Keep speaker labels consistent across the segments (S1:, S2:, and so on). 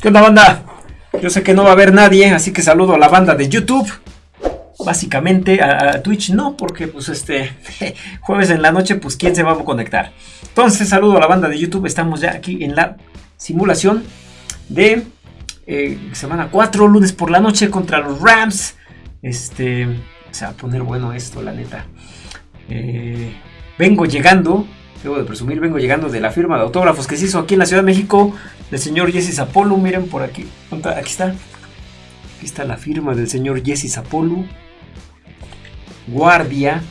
S1: ¿Qué onda banda? Yo sé que no va a haber nadie, así que saludo a la banda de YouTube. Básicamente a, Twitch no, porque pues este jueves en la noche pues quién se va a conectar. Entonces saludo a la banda de YouTube, estamos ya aquí en la simulación de eh, semana 4, lunes por la noche contra los Rams. Este, se va a poner bueno esto, la neta. Eh, vengo llegando, debo de presumir, vengo llegando de la firma de autógrafos que se hizo aquí en la Ciudad de México del señor Jesse Zapolo. Miren por aquí, aquí está. Aquí está la firma del señor Jesse Zapolo. Guardia,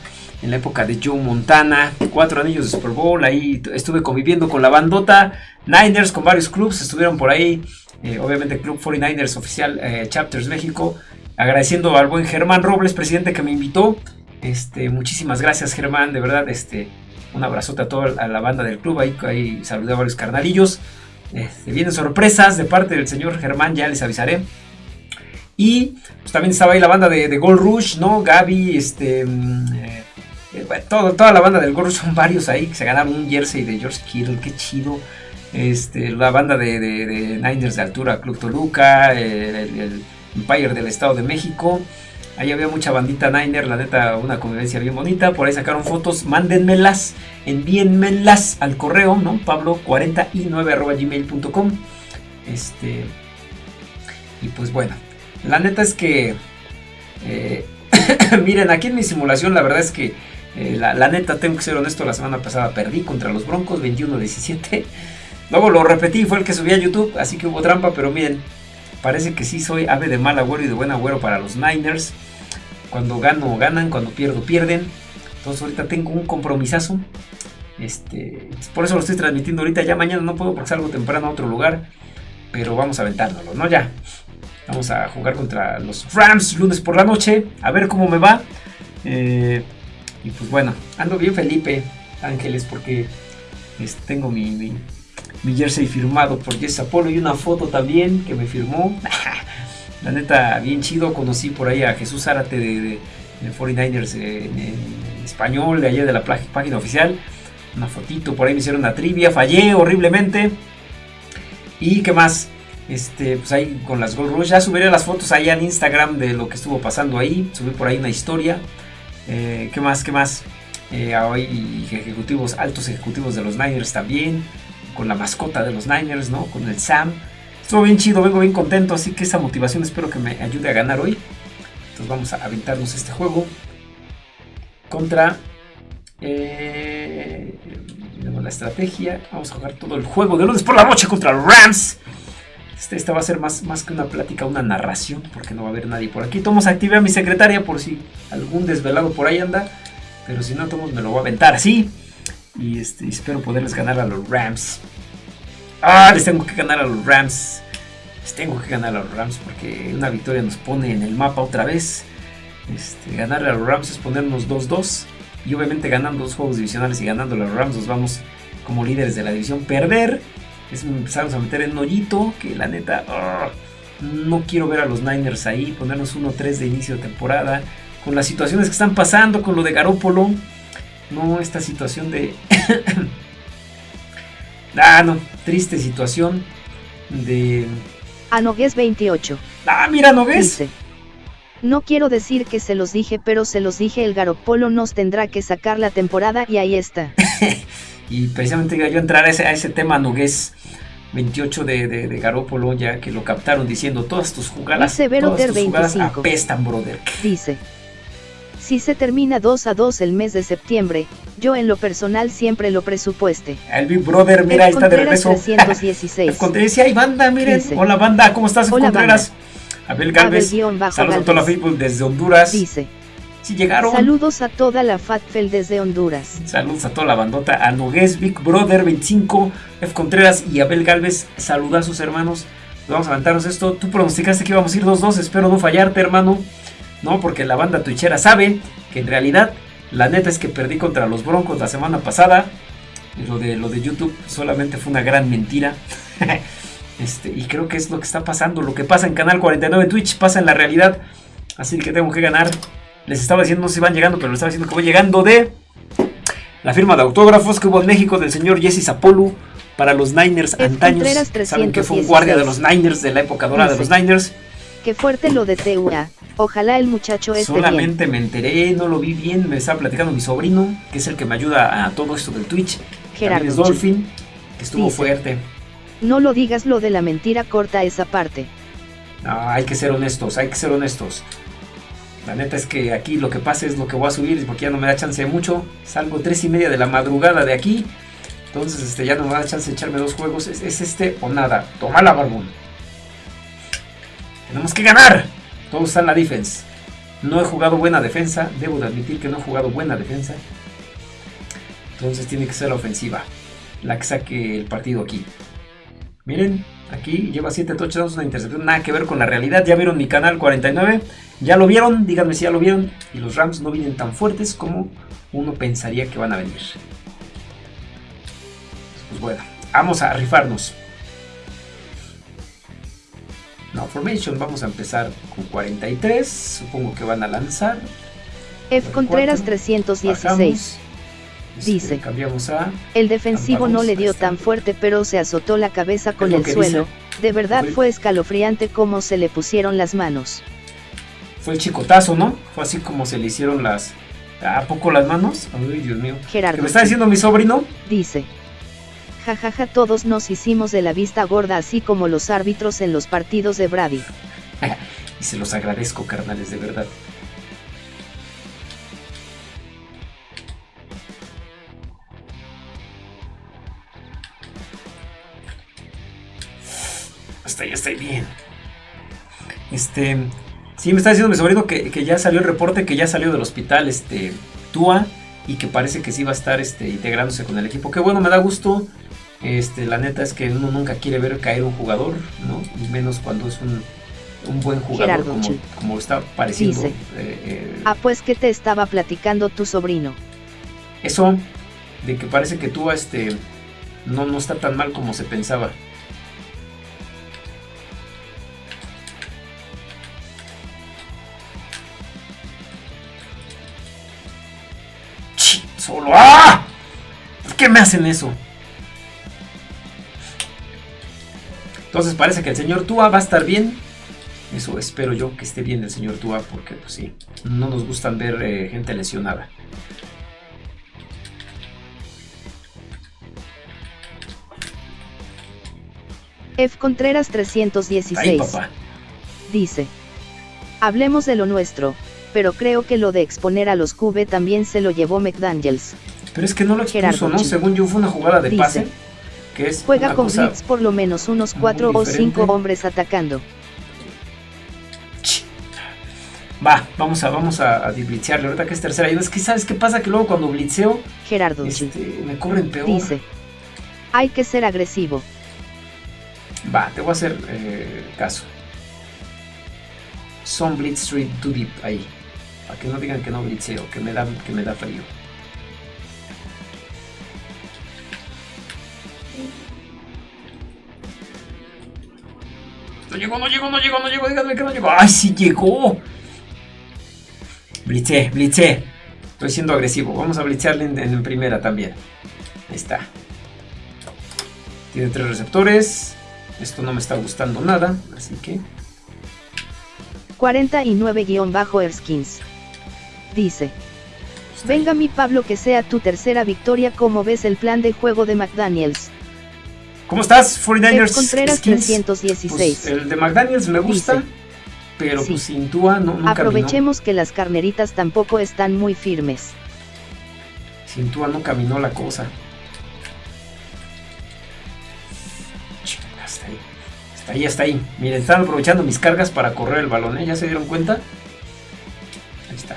S1: en la época de Joe Montana, cuatro anillos de Super Bowl, ahí estuve conviviendo con la bandota, Niners, con varios clubs, estuvieron por ahí, eh, obviamente Club 49ers oficial eh, Chapters México, agradeciendo al buen Germán Robles, presidente que me invitó, este, muchísimas gracias Germán, de verdad, este, un abrazote a toda la banda del club, ahí, ahí saludé a varios carnalillos, este, vienen sorpresas de parte del señor Germán, ya les avisaré. Y pues, también estaba ahí la banda de, Gold Rush, ¿no? Gaby, este. Mm, eh, eh, toda la banda del Gold Rush son varios ahí que se ganaron un jersey de George Kittle, qué chido. Este, la banda de, Niners de altura, Club Toluca, el, Empire del Estado de México. Ahí había mucha bandita Niner, la neta, una convivencia bien bonita. Por ahí sacaron fotos, mándenmelas, envíenmelas al correo, ¿no? Pablo49 gmail.com. Este. Y pues bueno, la neta es que. Eh, miren, aquí en mi simulación, la verdad es que. Eh, la, la, neta, tengo que ser honesto, la semana pasada perdí contra los Broncos 21-17. Luego lo repetí, fue el que subí a YouTube, así que hubo trampa, pero miren, parece que sí soy ave de mal agüero y de buen agüero para los Niners. Cuando gano, ganan, cuando pierdo, pierden. Entonces ahorita tengo un compromisazo. Este, por eso lo estoy transmitiendo ahorita. Ya mañana no puedo porque salgo temprano a otro lugar. Pero vamos a aventárnoslo, ¿no? Ya. Vamos a jugar contra los Rams lunes por la noche. A ver cómo me va. Eh, y pues bueno, ando bien Felipe Ángeles porque este, tengo mi, mi, jersey firmado por Jess Apolo y una foto también que me firmó. La neta, bien chido. Conocí por ahí a Jesús Zárate de, 49ers en, español, de allá de la página oficial. Una fotito, por ahí me hicieron una trivia. Fallé horriblemente. ¿Y qué más? Este, pues ahí con las Gold Rush. Ya subiré las fotos allá en Instagram de lo que estuvo pasando ahí. Subí por ahí una historia. Eh, ¿Qué más? ¿Qué más? Eh, ejecutivos, altos ejecutivos de los Niners también. Con la mascota de los Niners, ¿no? Con el Sam. Estuvo bien chido, vengo bien contento, así que esa motivación espero que me ayude a ganar hoy. Entonces vamos a aventarnos este juego contra eh, la estrategia. Vamos a jugar todo el juego de lunes por la noche contra los Rams. Este, esta va a ser más, más que una plática, una narración, porque no va a haber nadie por aquí. Tomos active a mi secretaria por si algún desvelado por ahí anda. Pero si no, Tomos me lo voy a aventar así. Y este, espero poderles ganar a los Rams. Ah, les tengo que ganar a los Rams. Les tengo que ganar a los Rams porque una victoria nos pone en el mapa otra vez. Este, ganarle a los Rams es ponernos 2-2. Y obviamente ganando dos juegos divisionales y ganando a los Rams nos vamos como líderes de la división. Perder es empezarnos a meter en hoyito que la neta ah, no quiero ver a los Niners ahí. Ponernos 1-3 de inicio de temporada. Con las situaciones que están pasando, con lo de Garópolo. No, esta situación de... Ah, no, triste situación de...
S2: A Nogués 28.
S1: Ah, mira Nogués.
S2: no quiero decir que se los dije, pero se los dije, el Garopolo nos tendrá que sacar la temporada y ahí está.
S1: y precisamente yo a entrar a ese, tema Nogués 28 de, de, Garópolo, ya que lo captaron diciendo todas tus jugadas, todas tus jugadas apestan, brother.
S2: Dice. Si se termina 2 a 2 el mes de septiembre, yo en lo personal siempre lo presupueste.
S1: El Big Brother, mira, ahí está de regreso.
S2: 316.
S1: Contreras, hay banda, miren. Hola banda, ¿cómo estás, Hola, Contreras? Abel Galvez. Saludos a toda la people desde Honduras.
S2: Dice.
S1: Sí llegaron.
S2: Saludos a toda la Fatfel desde Honduras.
S1: Saludos a toda la bandota. A Nogués, Big Brother 25, F. Contreras y Abel Galvez. Saluda a sus hermanos. Vamos a levantarnos esto. Tú pronosticaste que íbamos a ir 2-2. Espero no fallarte, hermano. ¿No? Porque la banda twitchera sabe que en realidad la neta es que perdí contra los Broncos la semana pasada. Y lo de, lo de YouTube solamente fue una gran mentira. este, y creo que es lo que está pasando. Lo que pasa en Canal 49 Twitch pasa en la realidad. Así que tengo que ganar. Les estaba diciendo, no se van llegando, pero les estaba diciendo que voy llegando de la firma de autógrafos que hubo en México del señor Jesse Zapolu. para los Niners antaños. Saben que fue un
S2: 316.
S1: guardia de los Niners de la época dorada de los. Niners.
S2: Qué fuerte lo de TUA. Ojalá el muchacho esté bien.
S1: Solamente me enteré, no lo vi bien, me estaba platicando mi sobrino, que es el que me ayuda a todo esto del Twitch.
S2: Gerardo.
S1: Dolphin, que estuvo
S2: Dice.
S1: fuerte.
S2: No lo digas lo de la mentira corta esa parte.
S1: No, hay que ser honestos, hay que ser honestos. La neta es que aquí lo que pasa es lo que voy a subir, porque ya no me da chance de mucho. Salgo tres y media de la madrugada de aquí. Entonces este, ya no me da chance de echarme dos juegos. Es, es este o nada. Tómala, barbón. Tenemos que ganar. Todo está en la defense. No he jugado buena defensa. Debo de admitir que no he jugado buena defensa. Entonces tiene que ser la ofensiva. La que saque el partido aquí. Miren, aquí lleva 7 touchdowns, una intercepción, nada que ver con la realidad. Ya vieron mi canal 49, ya lo vieron, díganme si ya lo vieron. Y los Rams no vienen tan fuertes como uno pensaría que van a venir. Pues bueno, vamos a rifarnos. No, formation, vamos a empezar con 43. Supongo que van a lanzar.
S2: F. Contreras
S1: Cuatro.
S2: 316.
S1: Bajamos. Este,
S2: Dice.
S1: Cambiamos a.
S2: El defensivo no le dio tan fuerte pero se azotó la cabeza con el suelo.
S1: dice.
S2: De verdad
S1: Fue-
S2: fue escalofriante cómo se le pusieron las manos.
S1: Fue el chicotazo, ¿no? Fue así como se le hicieron las. ¿A poco las manos? Ay, Dios mío. ¿Qué
S2: Gerardo
S1: me está diciendo mi sobrino?
S2: dice. Jajaja todos nos hicimos de la vista gorda así como los árbitros en los partidos de Brady.
S1: Y se los agradezco, carnales, de verdad. Hasta ahí estoy bien. Este. Sí, me está diciendo mi sobrino que, que ya salió el reporte, que ya salió del hospital, este. Tua. Y que parece que sí va a estar este, integrándose con el equipo. Que bueno, me da gusto. Este, la neta es que uno nunca quiere ver caer un jugador, ¿no? Menos cuando es un, un buen jugador como, como está pareciendo.
S2: Dice.
S1: eh, eh,
S2: Ah, pues que te estaba platicando tu sobrino.
S1: eso de que parece que tú este no, no está tan mal como se pensaba. Solo ¡Ah! ¿Por qué me hacen eso? Entonces parece que el señor Tua va a estar bien. Eso espero yo que esté bien el señor Tua porque pues sí, no nos gustan ver eh, gente lesionada.
S2: F. Contreras
S1: Ahí
S2: 316
S1: papá.
S2: dice. Hablemos de lo nuestro, pero creo que lo de exponer a los QB también se lo llevó McDaniels.
S1: Pero es que no lo expuso,
S2: Gerardo
S1: ¿no? Según yo fue una jugada de
S2: Dice.
S1: pase. Que es
S2: Juega con blitz por lo menos unos
S1: muy
S2: 4 o
S1: diferente.
S2: 5 hombres atacando.
S1: Va, vamos a, vamos a, a blitzearle ahorita que es tercera. Y es que sabes qué pasa que luego cuando blitzeo
S2: Gerardo
S1: este, me corren peor.
S2: dice. Hay que ser agresivo.
S1: Va, te voy a hacer eh, caso. Son blitz street too deep ahí. Para que no digan que no blitzeo, que me da, que me da frío. No llegó, no llegó, no llegó, no llegó, díganme que no llegó. ¡Ay, sí llegó! Blitzé, blitzé. Estoy siendo agresivo. Vamos a blitzearle en, en primera también. Ahí está. Tiene tres receptores. Esto no me está gustando nada, así que
S2: 49-Erskins. Dice. Venga mi Pablo que sea tu tercera victoria como ves el plan de juego de McDaniels.
S1: ¿Cómo estás, 49ers?
S2: F. Contreras
S1: Skins?
S2: 316.
S1: Pues, el de McDaniels me gusta,
S2: Dice.
S1: pero
S2: Sí.
S1: pues no, nunca
S2: Aprovechemos que las carneritas tampoco están muy firmes.
S1: Sin Tua no caminó la cosa. Hasta ahí. Hasta ahí, hasta ahí. Miren, están aprovechando mis cargas para correr el balón, ¿eh? ¿Ya se dieron cuenta? Ahí está.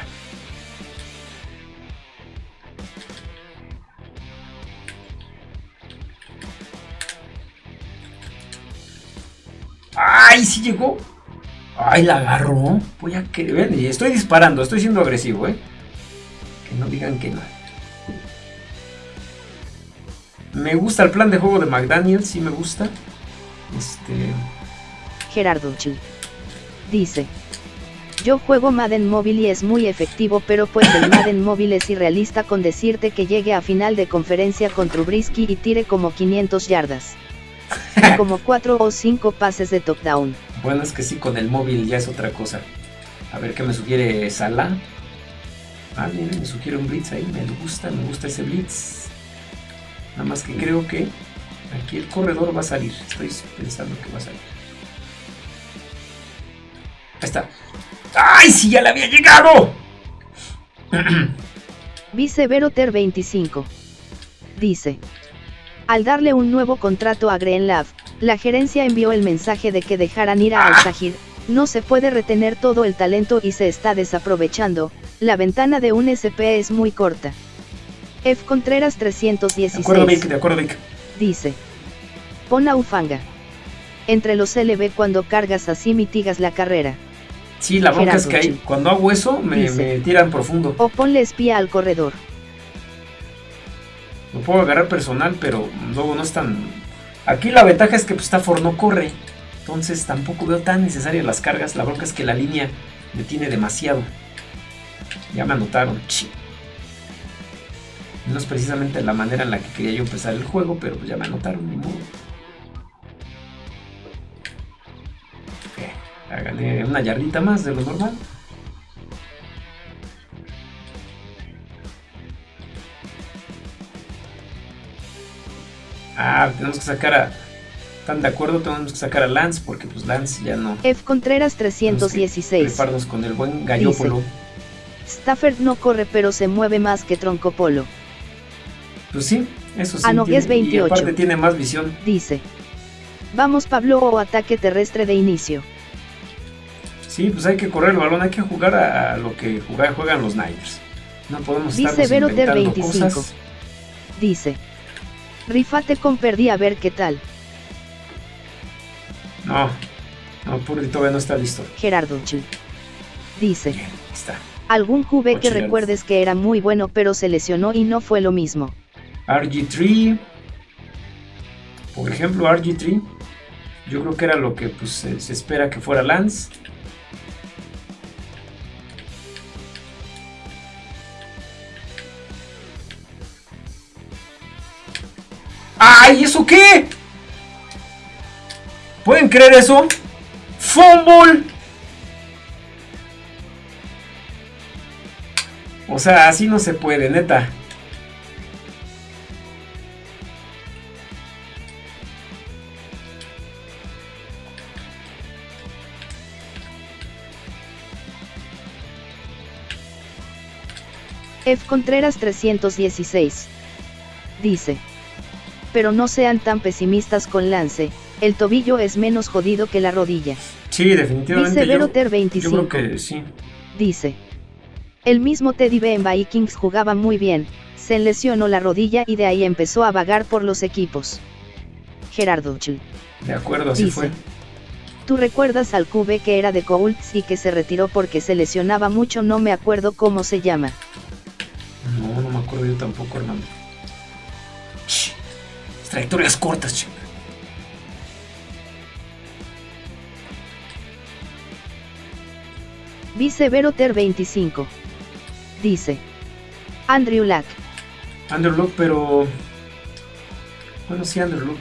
S1: ¡Ay, sí llegó! ¡Ay, la agarró! Voy a que... Ven, estoy disparando, estoy siendo agresivo, ¿eh? Que no digan que no. Me gusta el plan de juego de McDaniel, sí me gusta. Este.
S2: Gerardo Chi. Dice. Yo juego Madden móvil y es muy efectivo pero pues el Madden móvil es irrealista con decirte que llegue a final de conferencia con Trubrisky y tire como 500 yardas. Como 4 o 5 pases de top down.
S1: Bueno, es que sí, con el móvil ya es otra cosa. A ver qué me sugiere Sala. Ah, miren, me sugiere un blitz ahí. Me gusta, me gusta ese blitz. Nada más que creo que aquí el corredor va a salir. Estoy pensando que va a salir. Ahí está. ¡Ay, sí, ya le había llegado!
S2: Viceveroter 25. Dice. Al darle un nuevo contrato a Greenlav, la gerencia envió el mensaje de que dejaran ir a Al-Sahir, no se puede retener todo el talento y se está desaprovechando, la ventana de un SP es muy corta. F. Contreras 316.
S1: De acuerdo, Vic, de acuerdo, Vic.
S2: Dice. Pon a Ufanga. Entre los LB cuando cargas así mitigas la carrera.
S1: Sí, la bronca es que hay, cuando hago eso me, me, tiran profundo.
S2: O ponle espía al corredor.
S1: Lo puedo agarrar personal, pero luego no es tan... Aquí la ventaja es que pues, Stafford no corre. Entonces tampoco veo tan necesarias las cargas. La bronca es que la línea me tiene demasiado. Ya me anotaron. No es precisamente la manera en la que quería yo empezar el juego, pero pues ya me anotaron, ni modo. gané una yardita más de lo normal. Ah, tenemos que sacar a... ¿Están de acuerdo? Tenemos que sacar a Lance porque pues Lance ya no...
S2: F. Contreras 316.
S1: Prepararnos con el buen Gallópolo.
S2: Stafford no corre pero se mueve más que Troncopolo.
S1: Pues sí, eso sí.
S2: Ah, no, es 28. Y
S1: aparte tiene más visión.
S2: Dice. Vamos Pablo o ataque terrestre de inicio.
S1: Sí, pues hay que correr el balón, hay que jugar a, lo que juegan los Niners. No podemos
S2: Dice Veroter 25. Dice. Rifate con Perdí a ver qué tal.
S1: No, no, Purdy todavía no está listo.
S2: Gerardo Dice.
S1: Bien, está.
S2: Algún QB que recuerdes que era muy bueno pero se lesionó y no fue lo mismo.
S1: RG3. Por ejemplo, RG3. Yo creo que era lo que pues, se espera que fuera Lance. ¡Ay, eso qué! ¿Pueden creer eso? ¡Fumble! O sea, así no se puede, neta.
S2: F. Contreras 316. Dice pero no sean tan pesimistas con Lance, el tobillo es menos jodido que la rodilla.
S1: Sí, definitivamente.
S2: Dice Veroter 25.
S1: Yo creo que sí.
S2: Dice. El mismo Teddy B en Vikings jugaba muy bien, se lesionó la rodilla y de ahí empezó a vagar por los equipos. Gerardo Ch.
S1: De acuerdo, así fue.
S2: ¿Tú recuerdas al QB que era de Colts y que se retiró porque se lesionaba mucho? No me acuerdo cómo se llama.
S1: No, no me acuerdo yo tampoco, hermano trayectorias cortas, chinga.
S2: Vice Veroter 25. Dice. Andrew Luck.
S1: Andrew Luck, pero... Bueno, sí, Andrew Luck.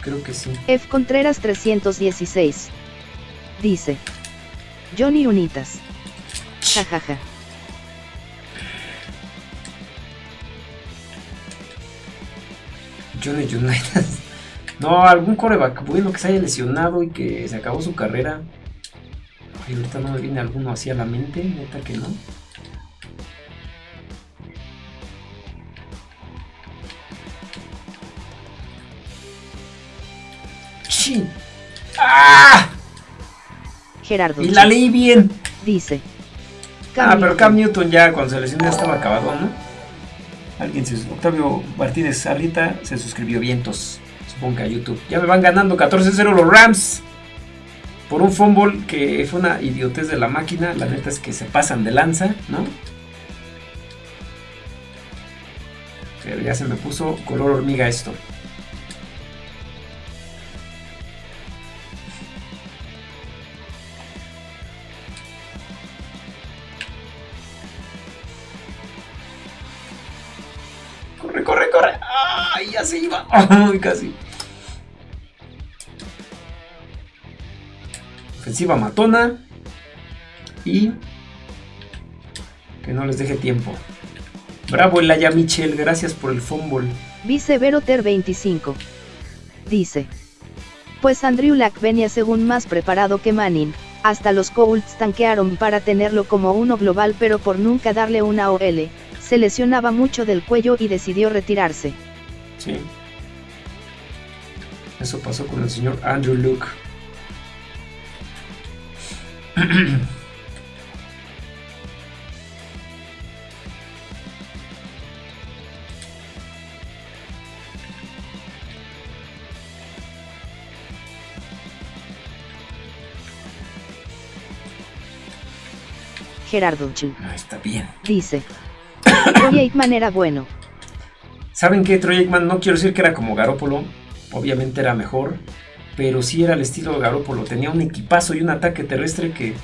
S1: Creo que sí.
S2: F. Contreras 316. Dice. Johnny Unitas. Jajaja.
S1: Johnny United. No, algún coreback bueno que se haya lesionado y que se acabó su carrera. Ay, ahorita no me viene alguno así a la mente, neta que no. ¡Sí! ¡Ah!
S2: Gerardo.
S1: Y la leí bien.
S2: Dice.
S1: ah, pero Cam Newton ya cuando se lesionó ya estaba acabado, ¿no? Alguien se Octavio Martínez Arrita se suscribió vientos. Supongo que a YouTube. Ya me van ganando 14-0 los Rams. Por un fumble que fue una idiotez de la máquina. La neta es que se pasan de lanza, ¿no? Pero ya se me puso color hormiga esto. casi! Ofensiva matona. Y... Que no les deje tiempo. Bravo, Elaya Michel. Gracias por el fumble.
S2: Vice Veroter 25. Dice. Pues Andrew Lack venía según más preparado que Manning. Hasta los Colts tanquearon para tenerlo como uno global pero por nunca darle una OL, se lesionaba mucho del cuello y decidió retirarse.
S1: Sí. Eso pasó con el señor Andrew Luke.
S2: Gerardo Chu.
S1: Ah, está bien.
S2: Dice. Troy Aikman era bueno.
S1: ¿Saben qué? Troy Aikman no quiero decir que era como Garópolo. Obviamente era mejor. Pero sí era el estilo de Garópolo. Tenía un equipazo y un ataque terrestre que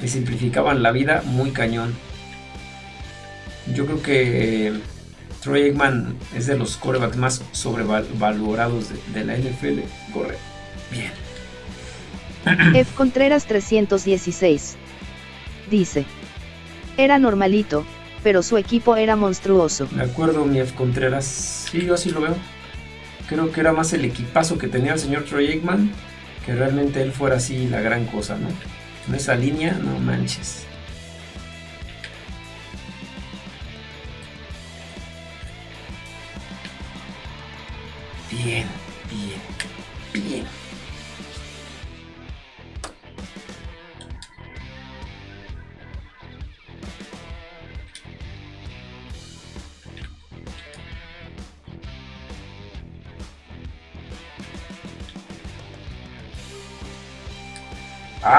S1: le simplificaban la vida muy cañón. Yo creo que eh, Troy Aikman es de los corebacks más sobrevalorados de, de la NFL. Corre. Bien.
S2: F. Contreras 316. Dice. Era normalito, pero su equipo era monstruoso.
S1: De acuerdo, mi F. Contreras. Sí, yo así lo veo. Creo que era más el equipazo que tenía el señor Troy Aikman que realmente él fuera así la gran cosa, ¿no? En esa línea, no manches. Bien,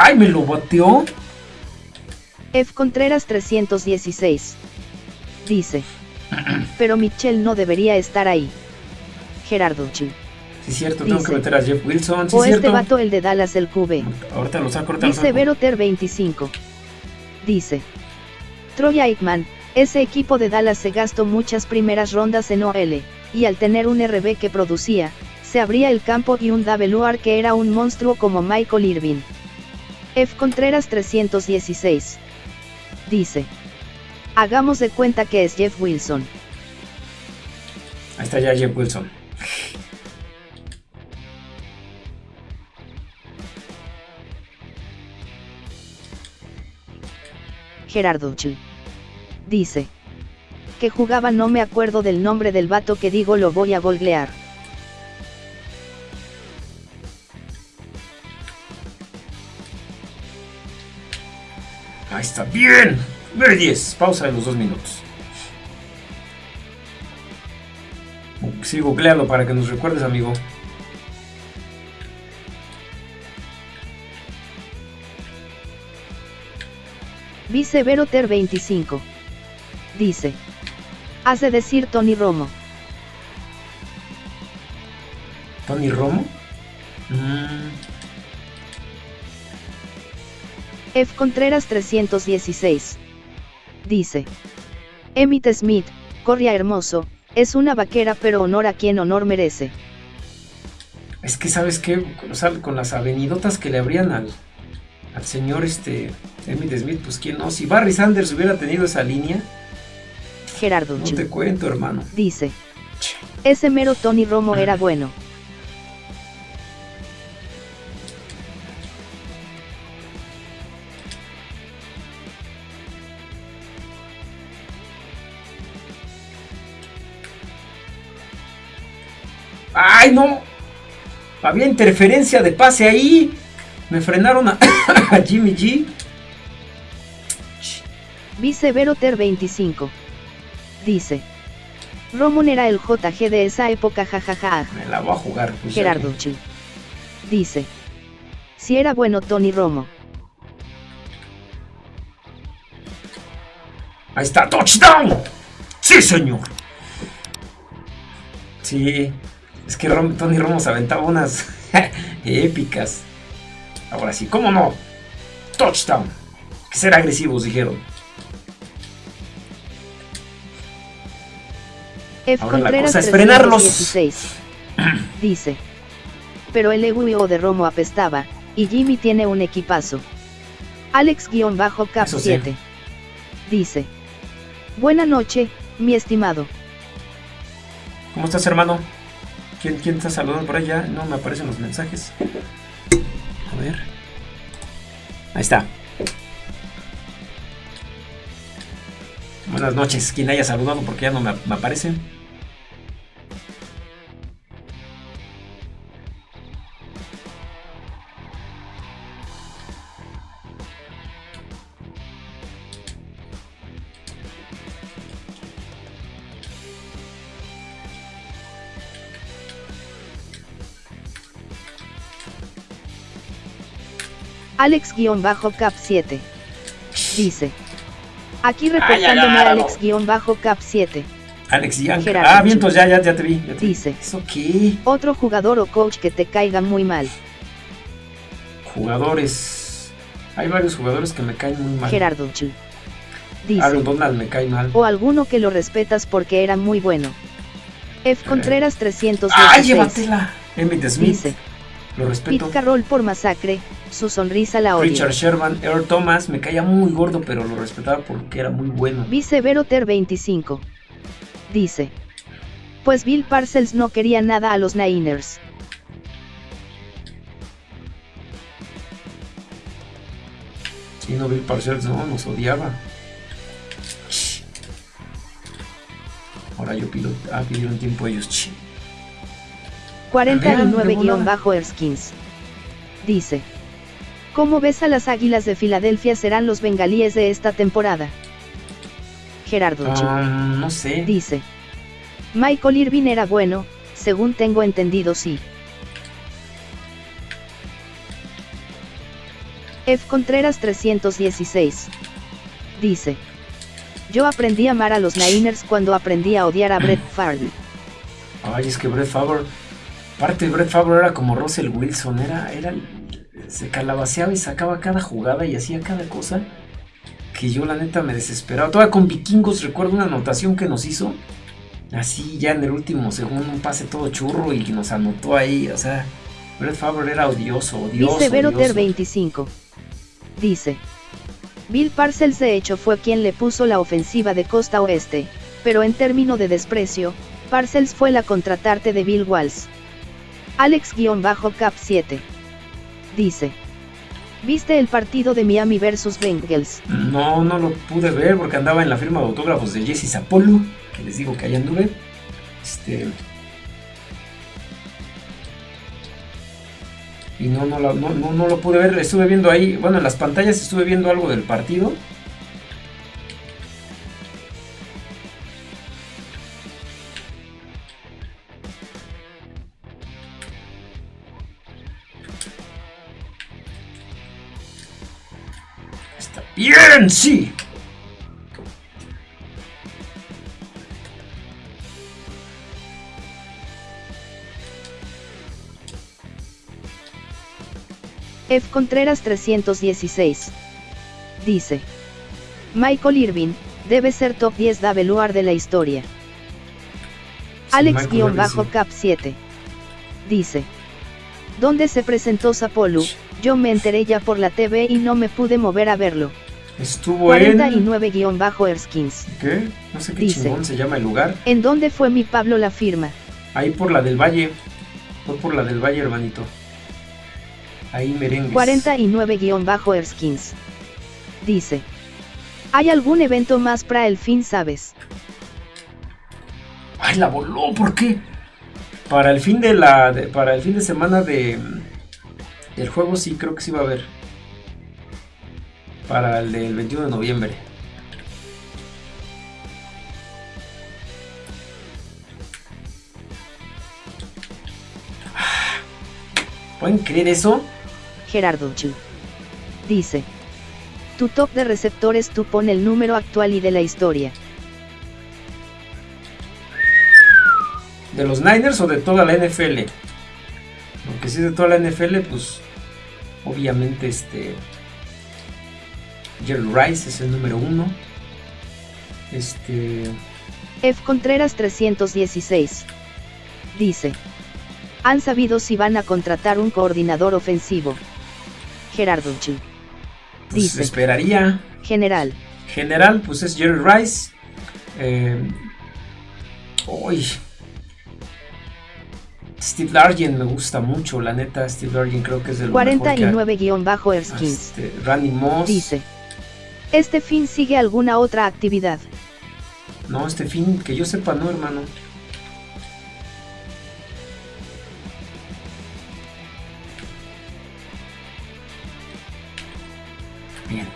S1: ¡Ay, me lo bateó!
S2: F. Contreras 316. Dice. Pero Michelle no debería estar ahí. Gerardo Chu.
S1: Sí, cierto, tengo que meter a Jeff Wilson. Sí,
S2: o
S1: cierto.
S2: este vato el de Dallas el QB.
S1: Ahorita lo saco, ahorita
S2: Dice. Veroter 25. Dice. Troy Aikman, ese equipo de Dallas se gastó muchas primeras rondas en OL, y al tener un RB que producía, se abría el campo y un WR que era un monstruo como Michael Irving. F. Contreras 316. Dice. Hagamos de cuenta que es Jeff Wilson.
S1: Ahí está ya Jeff Wilson.
S2: Gerardo Chu. Dice. Que jugaba no me acuerdo del nombre del vato que digo lo voy a googlear.
S1: Ahí está, bien. 9 10. Pausa de los dos minutos. Sí, googlealo para que nos recuerdes, amigo.
S2: Vice Veroter 25. Dice. Has de decir Tony Romo.
S1: Tony Romo. Mm,
S2: F. Contreras 316. Dice. Emmitt Smith, corría hermoso, es una vaquera pero honor a quien honor merece.
S1: es que, ¿sabes qué? O sea, con las avenidotas que le abrían al, al señor este, Emmitt Smith, pues quién no. Si Barry Sanders hubiera tenido esa línea,
S2: Gerardo
S1: no te cuento, hermano.
S2: Dice. Ese mero Tony Romo era bueno.
S1: ¡Ay, no! Había interferencia de pase ahí. Me frenaron a, a Jimmy G.
S2: Vice Veroter 25. Dice. Romon era el JG de esa época jajaja.
S1: Me la voy a jugar. pues,
S2: Gerardo Chu. Dice. Si era bueno Tony Romo.
S1: Ahí está, touchdown. Sí, señor. Sí, es que Rom, Tony Ramos aventaba unas épicas. Ahora sí, ¿cómo no? Touchdown. Que ser agresivos, dijeron.
S2: F.
S1: Ahora
S2: Contreras la
S1: cosa es frenarlos.
S2: Dice. Pero el EWO de Romo apestaba, y Jimmy tiene un equipazo. Alex-Cap 7. Dice. Buena noche, mi estimado.
S1: ¿Cómo estás, hermano? ¿Quién, quién está saludando por allá? No me aparecen los mensajes. A ver. Ahí está. Buenas noches. Quien haya saludado porque ya no me, me aparecen.
S2: Alex-Cap 7. Dice. Aquí reportándome
S1: ay,
S2: Alex-Cap 7.
S1: Alex.
S2: Gerardo.
S1: Ah, vientos, ya, ya, ya te vi. ya te vi.
S2: Dice.
S1: ¿Eso qué?
S2: Otro jugador o coach que te caiga muy mal.
S1: Jugadores. Hay varios jugadores que me caen muy mal.
S2: Gerardo Chu. Dice.
S1: Aaron Donald me cae mal.
S2: O alguno que lo respetas porque era muy bueno. F. Contreras
S1: ¡Ay,
S2: 316.
S1: llévatela! Emmett Smith.
S2: Dice.
S1: Lo respeto.
S2: Pete Carroll por masacre, su sonrisa la.
S1: Richard Sherman, Earl Thomas, me caía muy gordo, pero lo respetaba porque era muy bueno.
S2: Vice Veroter 25. Dice. Pues Bill Parcells no quería nada a los Niners.
S1: Sí, no Bill Parcells, no, nos odiaba. Ahora yo pido, ah, pidieron tiempo ellos. Ch.
S2: 49-Erskins. Dice. ¿Cómo ves a las Águilas de Filadelfia serán los bengalíes de esta temporada? Gerardo.
S1: Ah, no sé.
S2: Dice. Michael Irvin era bueno, según tengo entendido sí. F. Contreras 316. Dice. Yo aprendí a amar a los Niners cuando aprendí a odiar a Brett Favre.
S1: Ay, es que Brett Favre, parte de Brett Favre era como Russell Wilson, era, era, se calabaceaba y sacaba cada jugada y hacía cada cosa que yo la neta me desesperaba. Todavía con vikingos recuerdo una anotación que nos hizo, así ya en el último segundo, un pase todo churro y nos anotó ahí, o sea, Brett Favre era odioso, odioso.
S2: Dice Veroter
S1: odioso.
S2: 25. Dice. Bill Parcells de hecho fue quien le puso la ofensiva de costa oeste, pero en término de desprecio, Parcells fue la contratarte de Bill Walsh. Alex-Cap 7. Dice. ¿Viste el partido de Miami vs Bengals?
S1: No, no lo pude ver porque andaba en la firma de autógrafos de Jesse Zapolo, que les digo que allá anduve. Este. Y no, no, no, no, no lo pude ver, estuve viendo ahí, bueno, en las pantallas estuve viendo algo del partido. Bien, sí.
S2: F. Contreras 316. Dice. Michael Irvin, debe ser top 10 da veluar de la historia.
S1: Irvin,
S2: Alex-Cap 7. Dice. ¿Dónde se presentó Zapolu? Yo me enteré ya por la TV y no me pude mover a verlo.
S1: Estuvo en.
S2: 49-Erskins.
S1: ¿Qué? No sé qué
S2: Dice.
S1: chingón se llama el lugar.
S2: ¿En dónde fue mi Pablo la firma?
S1: Ahí por la del Valle. Fue por la del Valle, hermanito. Ahí merengues.
S2: 49-Erskins. Dice. ¿Hay algún evento más para el fin, sabes?
S1: Ay, la voló, ¿por qué? Para el fin de la. de- para el fin de semana de. del juego sí, creo que sí va a haber. Para el del 21 de noviembre. ¿Pueden creer eso?
S2: Gerardo Chu. Dice. Tu top de receptores tú pon el número actual y de la historia.
S1: ¿De los Niners o de toda la NFL? Porque si es de toda la NFL, pues obviamente este Jerry Rice es el número uno. Este
S2: F. Contreras 316. Dice. Han sabido si van a contratar un coordinador ofensivo. Gerardo Chu.
S1: Pues
S2: Dice.
S1: esperaría.
S2: General.
S1: General, pues es Jerry Rice. Eh, uy. Steve Largent me gusta mucho, la neta. Steve Largent creo que es ha-
S2: 49-Erskines.
S1: Este, Randy Moss.
S2: Dice. ¿Este fin sigue alguna otra actividad?
S1: No, este fin, que yo sepa, no, hermano. Bien.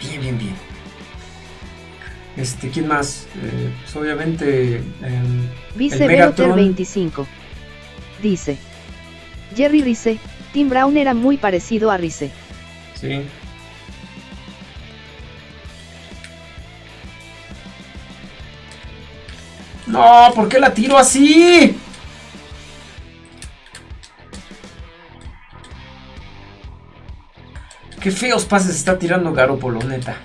S1: Bien, bien, bien. Este, ¿quién más? Eh, pues obviamente. em,
S2: Vice
S1: Megatron.
S2: 25. Dice. Jerry Rice, Tim Brown era muy parecido a Rice.
S1: sí. No, ¿por qué la tiro así? Qué feos pases está tirando Garoppolo, neta.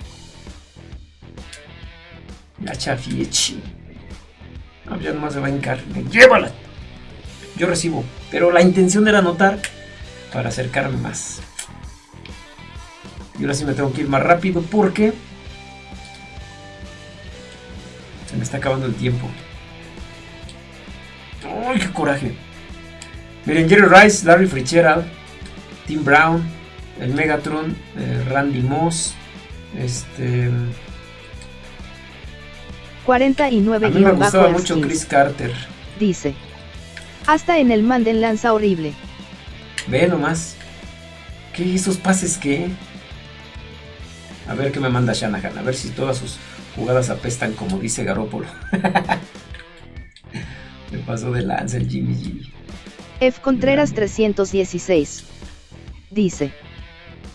S1: La chafiechi. No, ya nomás se va a hincar. ¡Llévala! Yo recibo. Pero la intención era anotar para acercarme más. Y ahora sí me tengo que ir más rápido porque se me está acabando el tiempo. ¡Ay, qué coraje! Miren, Jerry Rice, Larry Fitzgerald, Tim Brown, el Megatron, eh, Randy Moss, este... A mí me gustaba mucho
S2: 49-Erskines.
S1: Chris Carter.
S2: Dice. Hasta en el Manden lanza horrible.
S1: Ve nomás. ¿Qué esos pases qué? A ver qué me manda Shanahan. A ver si todas sus jugadas apestan como dice Garópolo. pasó de lanza el Jimmy G.
S2: F. Contreras 316. Dice.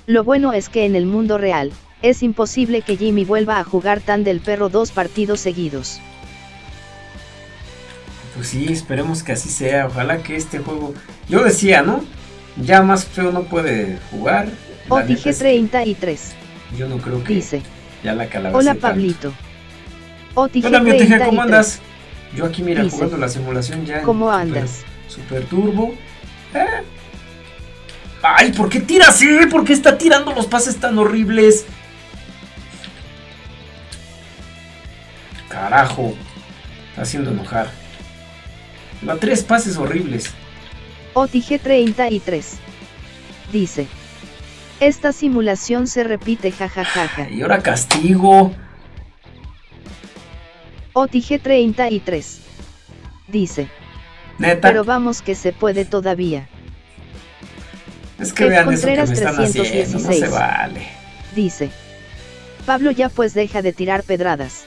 S2: Lo bueno es que en el mundo real, es imposible que Jimmy vuelva a jugar tan del perro dos partidos seguidos.
S1: Pues sí, esperemos que así sea. Ojalá que este juego. Yo decía, ¿no? Ya más feo no puede jugar.
S2: OTG
S1: es que
S2: 33.
S1: Yo no creo que
S2: Dice.
S1: ya la.
S2: Hola Pablito. OTG
S1: Hola, mi OTG,
S2: 33.
S1: ¿cómo andas? Yo aquí, mira,
S2: Dice.
S1: jugando la simulación ya.
S2: ¿Cómo andas?
S1: Super turbo. ¿Eh? Ay, ¿por qué tira así? ¿Por qué está tirando los pases tan horribles? Carajo. Está haciendo enojar. Va tres pases horribles.
S2: OTG 33. Dice. Esta simulación se repite jajajaja.
S1: Y ahora castigo.
S2: OTG 33. Dice.
S1: Neta.
S2: Pero vamos que se puede todavía.
S1: es que vean eso que me
S2: Contreras
S1: están haciendo. No se
S2: 316.
S1: vale.
S2: Dice. Pablo ya pues deja de tirar pedradas.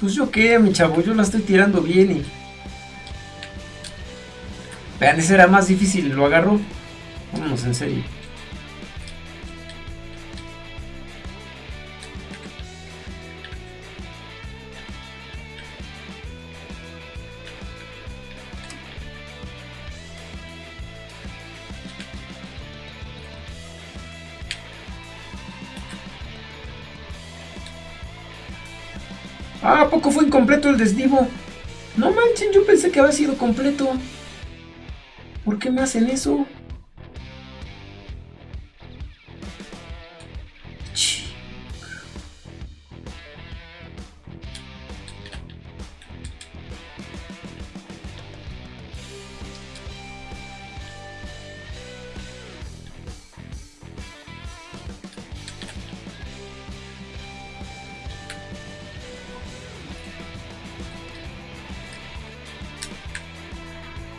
S1: Pues yo qué, mi chavo, yo la estoy tirando bien y. Vean, ese era más difícil, lo agarro. Vámonos en serio. Ah, ¿a poco fue incompleto el desdivo? No manchen, yo pensé que había sido completo. ¿Por qué me hacen eso?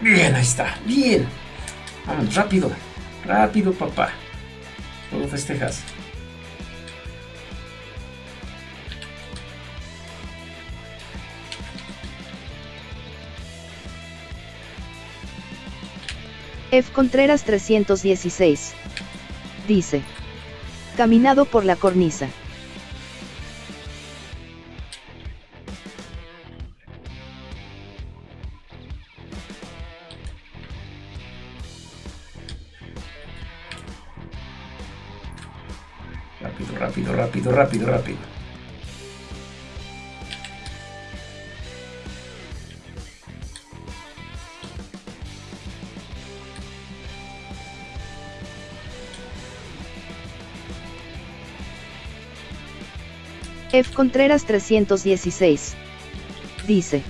S1: Bien, ahí está. Bien. Vamos, rápido. Rápido, papá. Todo festejas.
S2: F. Contreras 316. Dice. Caminado por la cornisa.
S1: rápido, rápido.
S2: F. Contreras 316. Dice.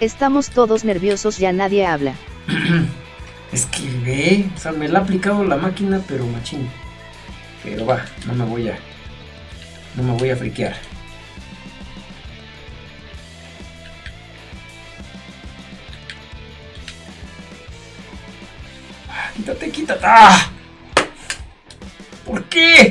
S2: Estamos todos nerviosos, ya nadie habla.
S1: es que ve, o sea, me la ha aplicado la máquina, pero machín. Pero va, no me voy a no me voy a friquear. Quítate, quítate. ¡Ah! ¿Por qué?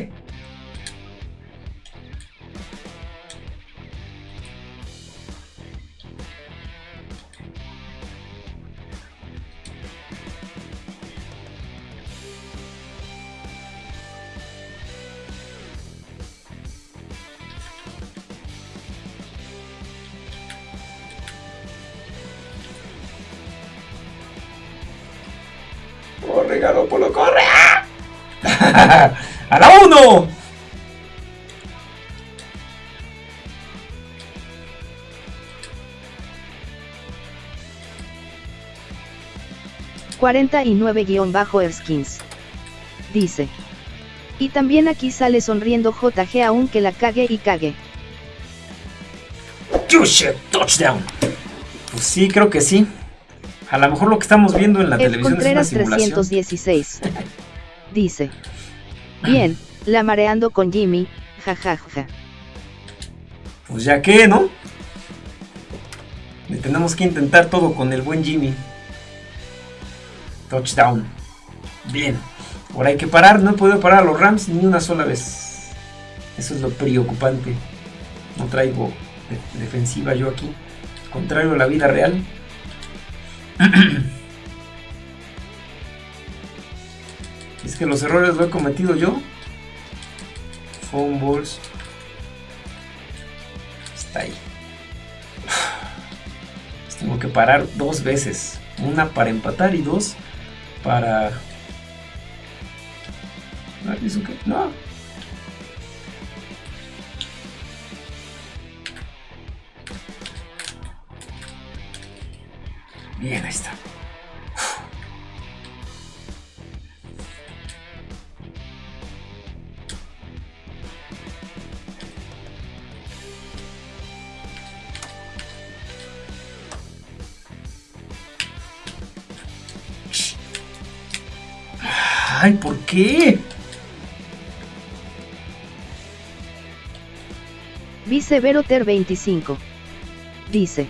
S2: ...49-Erskins... Dice... Y también aquí sale sonriendo JG aunque la cague y cague.
S1: touchdown. Pues sí, creo que sí. A lo mejor lo que estamos viendo en la televisión
S2: Contreras es una 316. Dice. Bien, la mareando con Jimmy, jajaja.
S1: Pues ya que, ¿no? tenemos que intentar todo con el buen Jimmy. Touchdown. Bien. Ahora hay que parar. No he podido parar a los Rams ni una sola vez. Eso es lo preocupante. No traigo defensiva yo aquí. Contrario a la vida real. es que los errores los he cometido yo. Fumbles. Está ahí. tengo que parar dos veces. Una para empatar y dos para... No. Bien, ahí está. Qué?
S2: Viceveroter 25. Dice.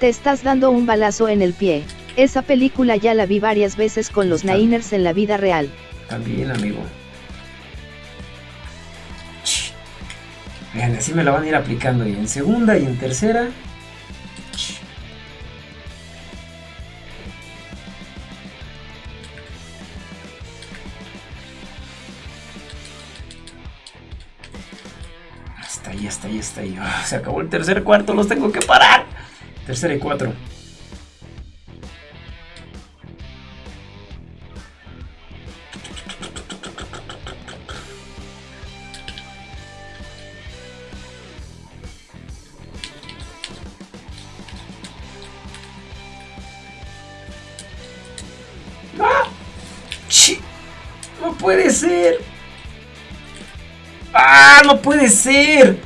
S2: Te estás dando un balazo en el pie. Esa película ya la vi varias veces con los Niners en la vida real.
S1: También, amigo. Vean, así me la van a ir aplicando. Y en segunda y en tercera. Ahí, hasta ahí, hasta ahí. Ah, se acabó el tercer cuarto, los tengo que parar. Tercera y cuatro. ¡Ah! ¡No puede ser! ¡Ah! ¡No puede ser!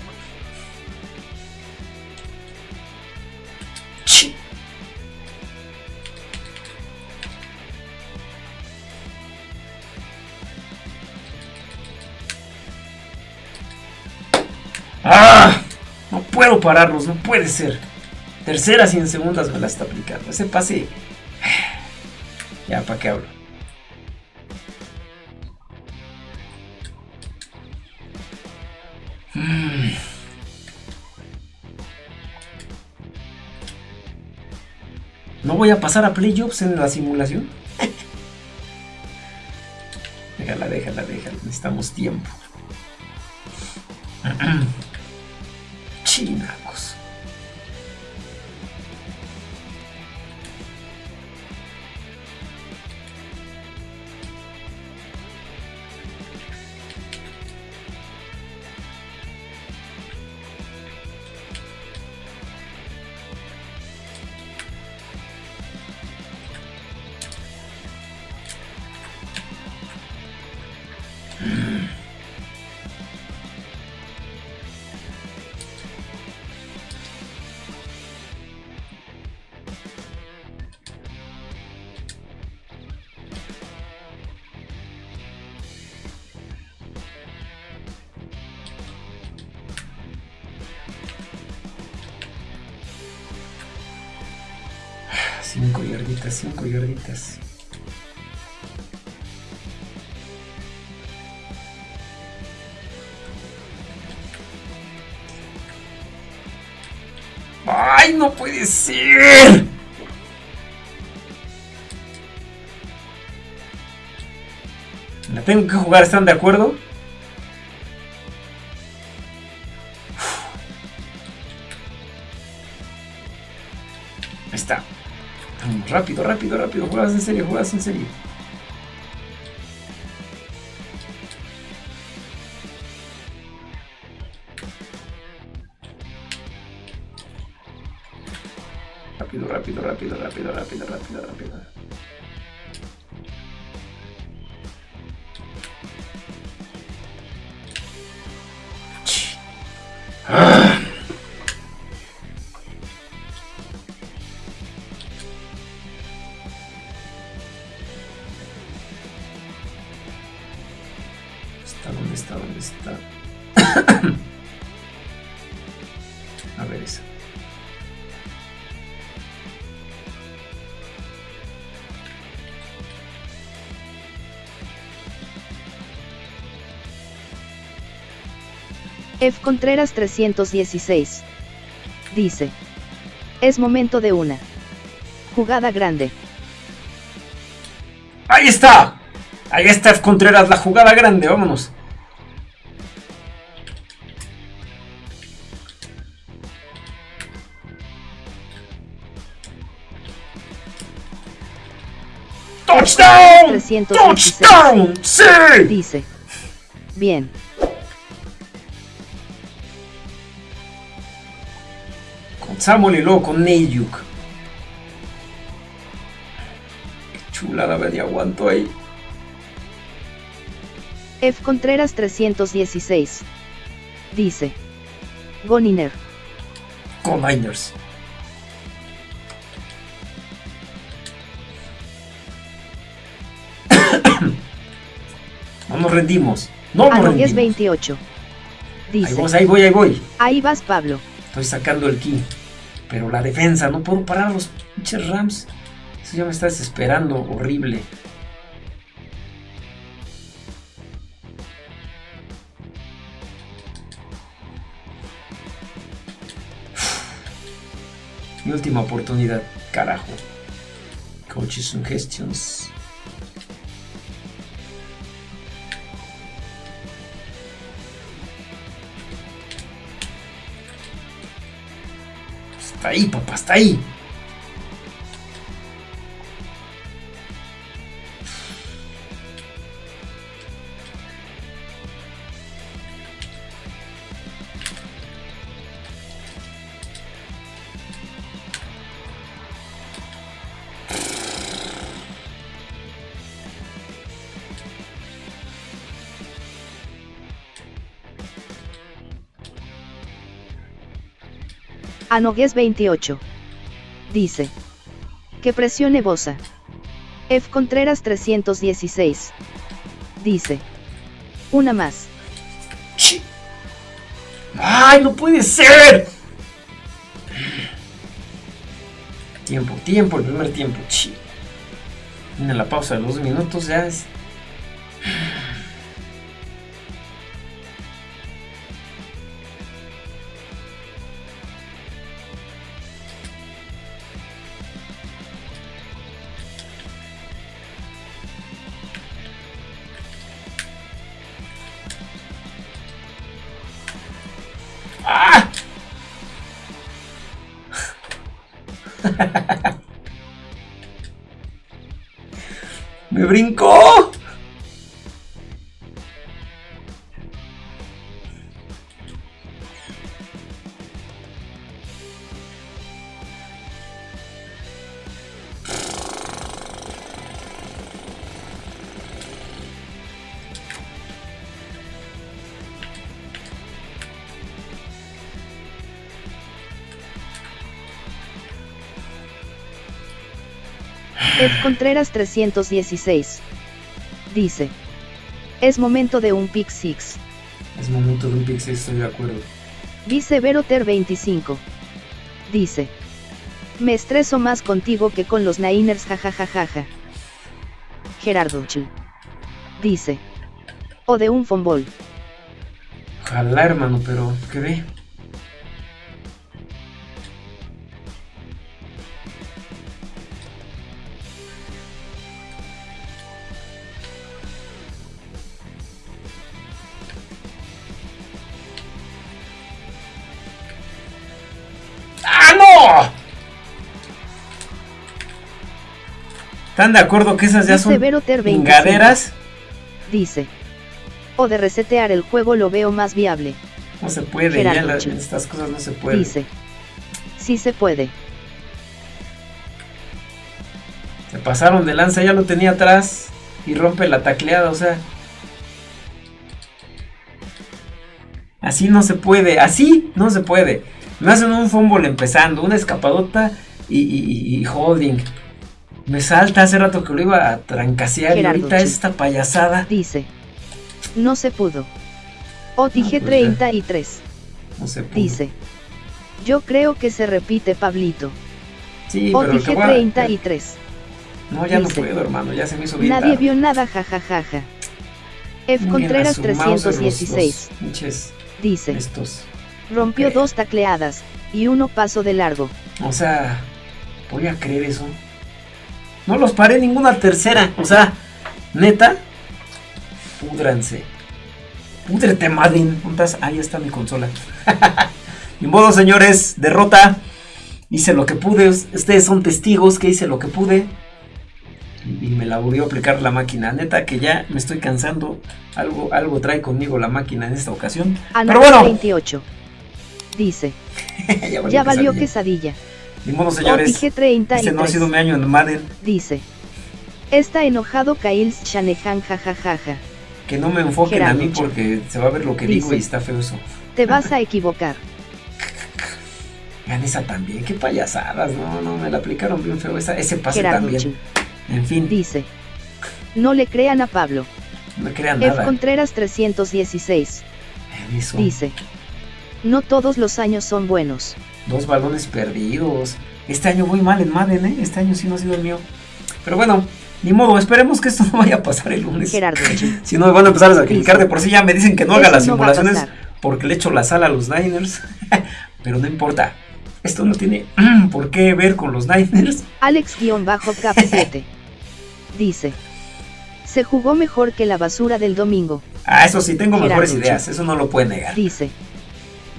S1: Pararlos, no puede ser. Terceras y en segundas me la está aplicando. Ese pase. Ya, ¿para qué hablo? ¿No voy a pasar a playoffs en la simulación? déjala, déjala, déjala. Necesitamos tiempo. China. Cinco yarditas, cinco yarditas. ¡Ay, no puede ser! La tengo que jugar, ¿están de acuerdo? Rápido, rápido, rápido. Juegas en serio, juegas en serio. Rápido, rápido, rápido, rápido, rápido, rápido, rápido.
S2: F. Contreras 316. Dice. Es momento de una. Jugada grande.
S1: ¡Ahí está! Ahí está F. Contreras, la jugada grande, vámonos. ¡Touchdown!
S2: 316.
S1: ¡Touchdown! ¡Sí!
S2: Dice. Bien.
S1: Y luego con Neyuk. Qué chulada me aguanto ahí.
S2: F. Contreras 316. Dice. Goniner.
S1: Con Niners. No nos rendimos. No nos
S2: Anogues
S1: rendimos.
S2: 28.
S1: Ahí,
S2: Dice.
S1: vamos, ahí voy, ahí voy.
S2: Ahí vas Pablo.
S1: Estoy sacando el ki. Pero la defensa, no puedo parar a los pinches Rams. Eso ya me está desesperando, horrible. Mi última oportunidad, carajo. Coaches suggestions. Está ahí, papá, está ahí.
S2: Anogues 28. Dice. Que presione Bosa. F. Contreras 316. Dice. Una más.
S1: ¡Ay, no puede ser! Tiempo, tiempo, el primer tiempo. Chi. En la pausa de los minutos ya es.
S2: F. Contreras 316. Dice. Es momento de un pick six.
S1: Es momento de un pixel, estoy de acuerdo.
S2: Vice Veroter 25. Dice. Me estreso más contigo que con los Niners jajajajaja. Gerardo Ch. Dice. O de un fumble.
S1: Ojalá, hermano, pero ¿qué ve? ¿Están de acuerdo que esas ya
S2: Dice
S1: son
S2: Vero Ter 25.
S1: chingaderas?
S2: Dice. O de resetear el juego lo veo más viable.
S1: No se puede, ya la- estas cosas no se pueden.
S2: Dice. Sí se puede.
S1: Se pasaron de lanza, ya lo tenía atrás y rompe la tacleada, o sea. Así no se puede, así no se puede. Me hacen un fumble empezando, una escapadota y, y- y holding. Me salta hace rato que lo iba a trancasear y
S2: Gerardo
S1: ahorita
S2: Ch.
S1: esta payasada.
S2: Dice. No se pudo. OTG
S1: pues ya.
S2: 33.
S1: No se puede.
S2: Dice. Yo creo que se repite Pablito.
S1: Sí, pero
S2: OTG
S1: voy a-
S2: 33.
S1: No, ya no puedo, hermano, ya se me hizo bien
S2: Nadie
S1: tarde.
S2: vio nada jajajaja. F.
S1: Muy
S2: Contreras
S1: bien, a su mouse los-
S2: 316.
S1: los pinches
S2: Dice.
S1: estos.
S2: Rompió dos tacleadas. Y uno paso de largo.
S1: O sea, voy a creer eso. No los paré ninguna tercera. O sea, neta. Púdranse. Púdrete, Madden. Ahí está mi consola. Ni modo, señores. Derrota. Hice lo que pude. Ustedes son testigos que hice lo que pude. Y, me la volvió a aplicar la máquina. Neta que ya me estoy cansando. Algo, algo trae conmigo la máquina en esta ocasión. Pero bueno.
S2: 28. Dice.
S1: ya
S2: Ya valió
S1: quesadilla.
S2: quesadilla.
S1: Ni modo, señores.
S2: 33.
S1: Este no ha sido mi año en Madden.
S2: Dice. Está enojado Kyle Shanahan jajajaja.
S1: Que no me enfoquen a mí porque se va a ver lo que digo
S2: Dice.
S1: y está feo eso.
S2: Te vas a equivocar.
S1: Vean esa también, qué payasadas, no, no, me la aplicaron bien feo esa, ese pase también. En fin,
S2: Dice. No le crean a Pablo.
S1: no me crean
S2: F.
S1: nada.
S2: Contreras 316.
S1: Vean eso.
S2: Dice. No todos los años son buenos.
S1: Dos balones perdidos. Este año voy mal en Madden, ¿eh? Este año sí no ha sido el mío. Pero bueno, ni modo, esperemos que esto no vaya a pasar el lunes.
S2: Gerardo.
S1: Si no, me van a empezar a sacrificar. De por sí ya me dicen que no haga las
S2: no
S1: simulaciones porque le echo la sal a los Niners. Pero no importa. Esto no tiene por qué ver con los Niners.
S2: Alex-Cap 7. Dice. Se jugó mejor que la basura del domingo.
S1: Ah, eso sí, tengo
S2: Gerardo
S1: mejores ideas. Eso no lo puede negar.
S2: Dice.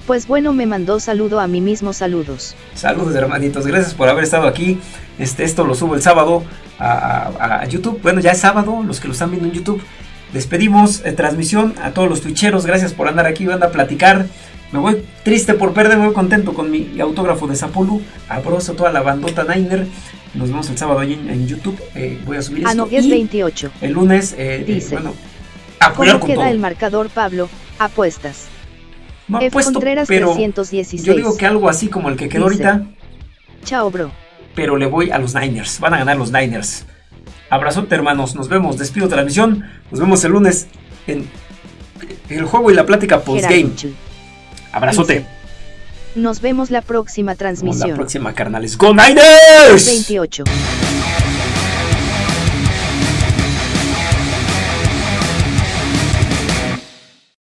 S2: Pues bueno, me mandó saludo a mí mismo saludos.
S1: Saludos hermanitos, gracias por haber estado aquí. Este, esto lo subo el sábado a, a- a YouTube. Bueno, ya es sábado, los que lo están viendo en YouTube. Despedimos eh, transmisión a todos los twitcheros. Gracias por andar aquí, banda, a platicar. Me voy triste por perder, me voy contento con mi autógrafo de Zapulu. Abrazo a toda la bandota Niner. Nos vemos el sábado en, en YouTube. Eh, voy a subir esto.
S2: Anogues
S1: Y
S2: 28.
S1: el lunes, eh, eh,
S2: Dice.
S1: bueno, apoyar
S2: ¿Cómo
S1: con
S2: queda
S1: todo.
S2: el marcador, Pablo? Apuestas.
S1: No
S2: F. Contreras
S1: pero
S2: 316.
S1: yo digo que algo así como el que quedó
S2: Dice.
S1: ahorita.
S2: Chao, bro.
S1: pero le voy a los Niners. Van a ganar los Niners. Abrazote, hermanos. Nos vemos. Despido transmisión. Nos vemos el lunes en el juego y la plática postgame. Abrazote.
S2: Dice. Nos vemos la próxima
S1: Nos vemos
S2: transmisión.
S1: la próxima, carnales. ¡Go Niners!
S2: 28.